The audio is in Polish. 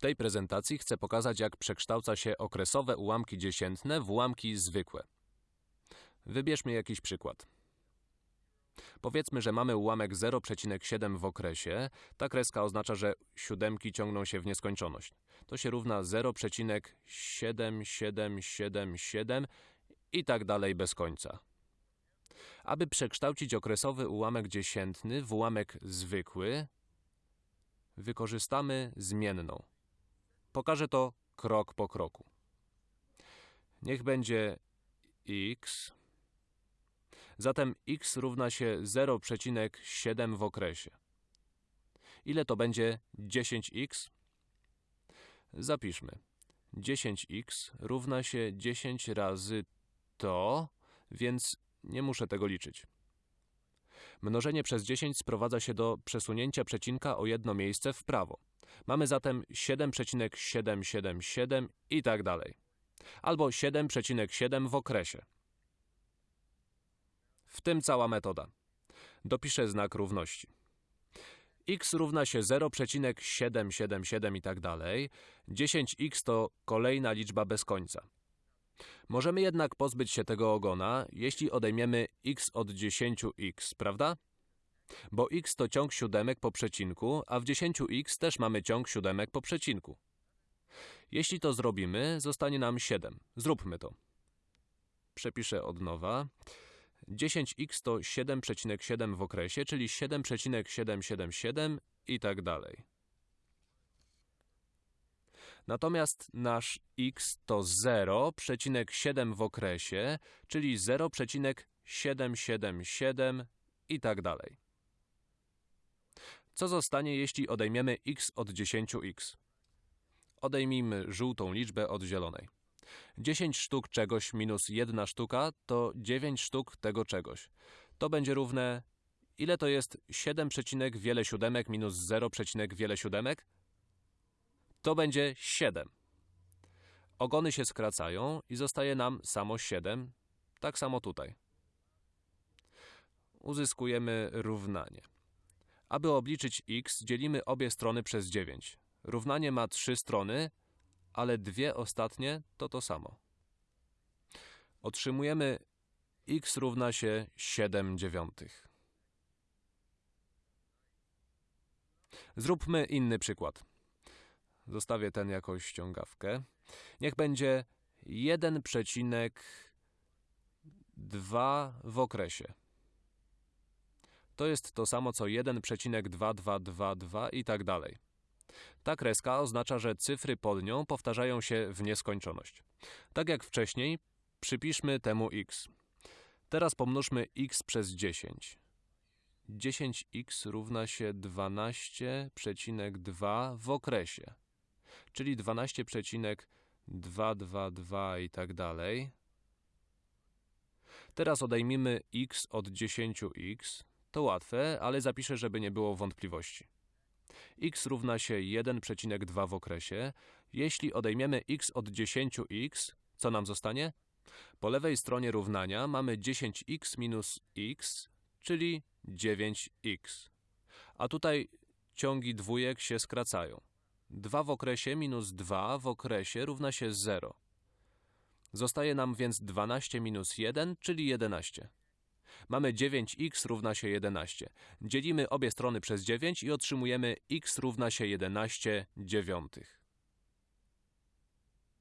W tej prezentacji chcę pokazać, jak przekształca się okresowe ułamki dziesiętne w ułamki zwykłe. Wybierzmy jakiś przykład. Powiedzmy, że mamy ułamek 0,7 w okresie. Ta kreska oznacza, że siódemki ciągną się w nieskończoność. To się równa 0,7777 i tak dalej bez końca. Aby przekształcić okresowy ułamek dziesiętny w ułamek zwykły, wykorzystamy zmienną. Pokażę to krok po kroku. Niech będzie x. Zatem x równa się 0,7 w okresie. Ile to będzie 10x? Zapiszmy. 10x równa się 10 razy to, więc nie muszę tego liczyć. Mnożenie przez 10 sprowadza się do przesunięcia przecinka o jedno miejsce w prawo. Mamy zatem 7,777 i tak dalej. Albo 7,7 w okresie. W tym cała metoda. Dopiszę znak równości. x równa się 0,777 i tak dalej. 10x to kolejna liczba bez końca. Możemy jednak pozbyć się tego ogona, jeśli odejmiemy x od 10x, prawda? Bo x to ciąg siódemek po przecinku, a w 10x też mamy ciąg siódemek po przecinku. Jeśli to zrobimy, zostanie nam 7. Zróbmy to. Przepiszę od nowa. 10x to 7,7 w okresie, czyli 7,777 i tak dalej. Natomiast nasz x to 0,7 w okresie, czyli 0,777 i tak dalej. Co zostanie, jeśli odejmiemy x od 10x? Odejmijmy żółtą liczbę od zielonej. 10 sztuk czegoś minus 1 sztuka to 9 sztuk tego czegoś. To będzie równe... Ile to jest 7, przecinek wiele siódemek minus 0, przecinek wiele siódemek? To będzie 7. Ogony się skracają i zostaje nam samo 7. Tak samo tutaj. Uzyskujemy równanie. Aby obliczyć x, dzielimy obie strony przez 9. Równanie ma trzy strony, ale dwie ostatnie to to samo. Otrzymujemy x równa się 7 dziewiątych. Zróbmy inny przykład. Zostawię ten jako ściągawkę. Niech będzie 1,2 w okresie. To jest to samo co 1,2222 i tak dalej. Ta kreska oznacza, że cyfry pod nią powtarzają się w nieskończoność. Tak jak wcześniej, przypiszmy temu x. Teraz pomnóżmy x przez 10. 10x równa się 12,2 w okresie, czyli 12,222 i tak dalej. Teraz odejmijmy x od 10x. To łatwe, ale zapiszę, żeby nie było wątpliwości x równa się 1,2 w okresie. Jeśli odejmiemy x od 10x, co nam zostanie? Po lewej stronie równania mamy 10x minus x, czyli 9x. A tutaj ciągi dwójek się skracają. 2 w okresie minus 2 w okresie równa się 0. Zostaje nam więc 12 minus 1, czyli 11. Mamy 9x równa się 11. Dzielimy obie strony przez 9 i otrzymujemy x równa się 11 dziewiątych.